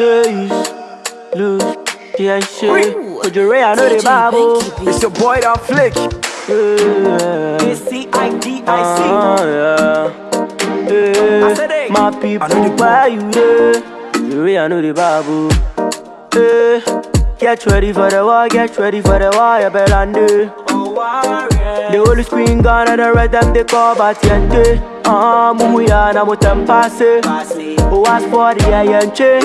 Days, lose, yeah, shit. Could you ray, I know the Bible. It's your boy that flick. Yeah. C-I-D-I-C. Yeah. I said, Hey, hey, my people, why you there? You ray, I know the Bible. Hey, get ready for the war, get ready for the war, you better than do. Oh, warrior. The holy screen gone and the rest them they call Batiente. Amuyana mutan pase Owas for the iron chain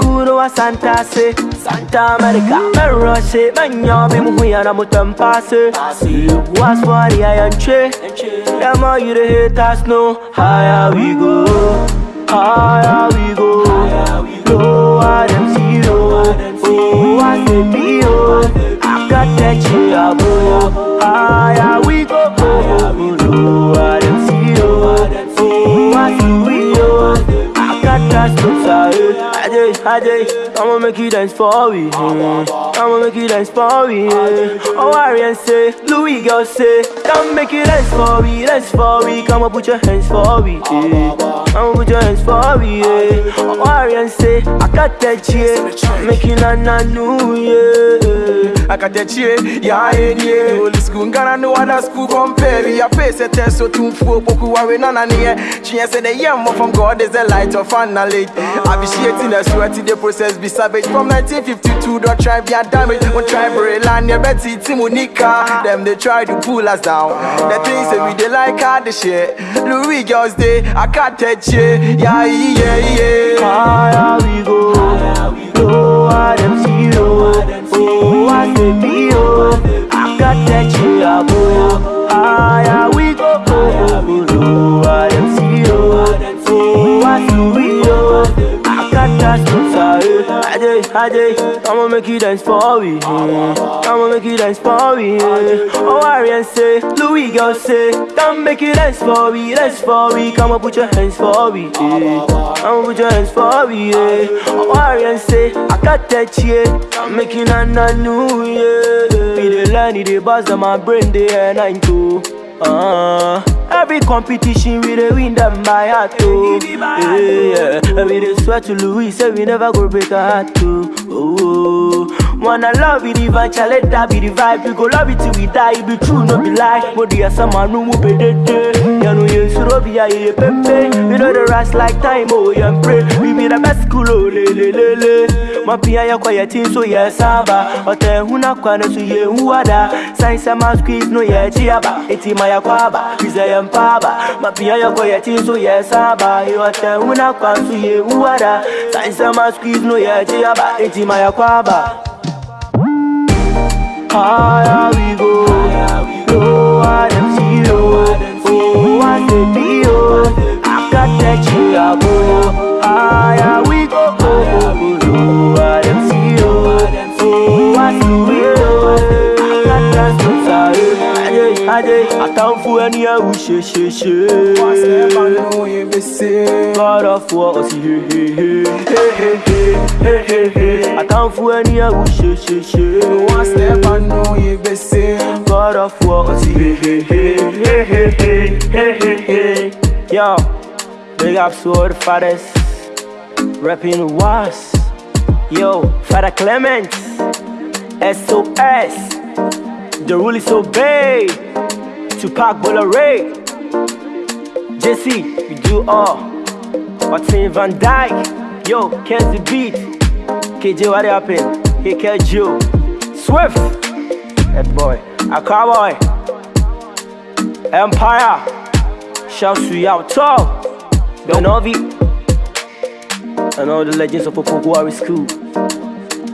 Kuno a Santa se Santa America Merro se Manyami muyana mutan pase Owas for the iron chain Them all you the haters know Higher we go Higher we go Lower them see Ajay, I'ma make you dance for me. I'ma make you dance for me. Oh, Arian say, Louis girl say, come make you dance for me, dance for me. Come on, put your hands for me. yeah. Your hands for me. Yeah. Oh, Arian say, I got that yeah. Make you na na new yeah. akatachie ya enye Holy school ngana no other school compare ya face a test eh, so too full boku ware nana near She said the young from God is the light of an knowledge Appreciating the sweat the process be savage from 1952 don't try be a damage One try bray land ya betty timonika Them they try to pull us down The things that we they like hard the shit Louis girls day I can't touch yeah, yeah, yeah, yeah. Higher we go, lower them see low. Oh, I say below, I got that you above. Higher we go, lower them see low. Oh, I say below, I got that. Ajay, I'ma make you dance for me. I'ma make you dance for me. Oh, Arian say, Louis girl say, come make you dance for me, dance for me. Come on, put your hands for me. I'ma put your hands for me. Oh, Arian say, I got that yeah. I'm making a new yeah. Be the line, the buzz of my brain, they are nine too. Uh, every competition we dey win them by heart oh. Yeah, yeah. we dey swear to Louis say we never go break a heart too. Oh, oh. wanna love it challenge that be the vibe. We go love it till we die. It be true, no be lie. Mo di asama no mo be dede. Ya no ye suro bi ya ye pepe. We know the rest like time oh yeah pray. We be the best school oh le le le le. mapia ya kwa yati so yɛ saba ɔtɛ huna kwa no so yɛ huada sign sama squeeze no yɛ chiaba eti maya kwaba biza yɛ mpaba mapia ya kwa yati so yɛ saba ɔtɛ huna kwa so yɛ huada sign sama squeeze no yɛ chiaba eti maya kwaba Higher we go, lower them zero. Oh, I said, Ade, I can't fool any of you, she, she, she. God of war, he, he, he, he, I can't atamfoɔ ani awu hyehyehyee kɔrɔfoɔ ɔsi hehehe atamfoɔ ani awu hyehyehyee kɔrɔfoɔ ɔsi hehehe yo big up sword fathers rapping was yo father Clements, sos the rule is obey. Tupac Bolare, JC, we do all. Martin Van Dyke, yo, the beat. KJ, what happened? Hey, you. Swift, that boy. A cowboy. Empire. Shouts to Yao Tall. Benovi. And all the legends of Opoku Ware School.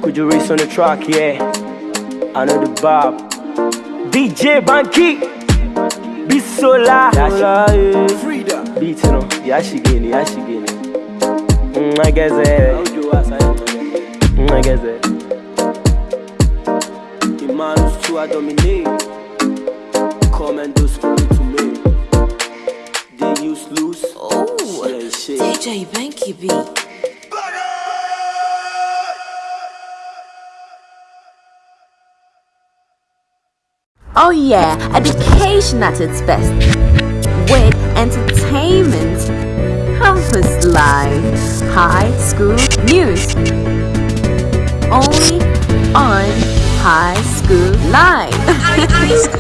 Could you race on the track? Yeah. I know the Bob. DJ Banky Bisola. Freedom Beat no Yashigini Yashigini Mwageze Mwageze Imanus tu a dominé Commando school to me. They use loose. Oh DJ Banky beat. Oh yeah, education at its best. With entertainment, campus life, high school news. Only on High School Live.